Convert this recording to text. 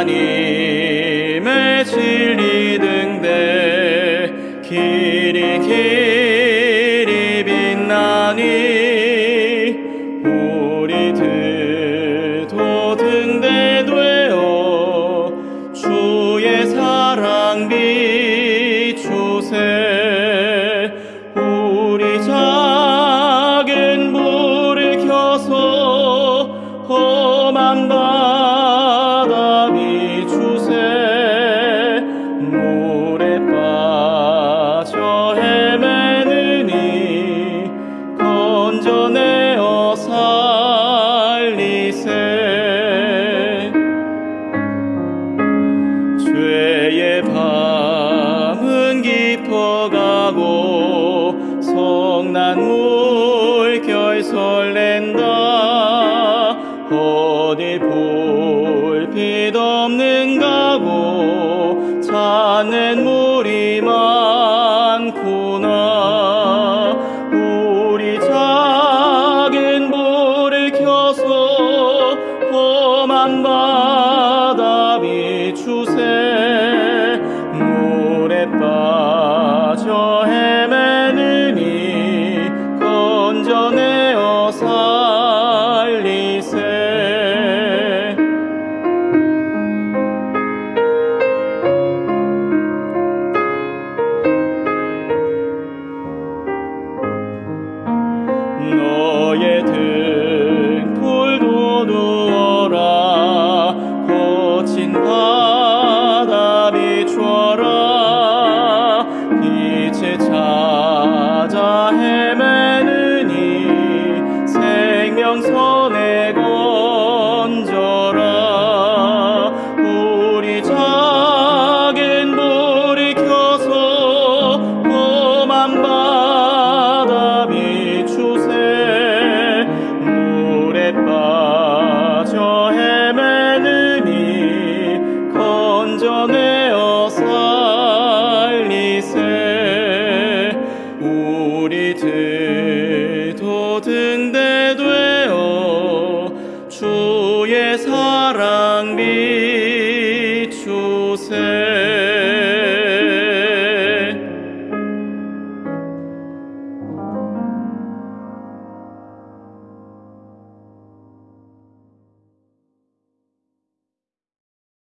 하나님의 진리 등대 길이 길이 빛나니 우리들도 등대 되어 주의 사랑 비추세 깊어가고 성난 물 결 설렌다. 어디 볼빛 없는 가고 찾는 물이 많구나. 우리 작은 불을 켜서 험한 바다 비추세 생명선에 건져라. 우리 작은 불이 켜서 험한 바다 비추세. 물에 빠져 헤 사랑 비추세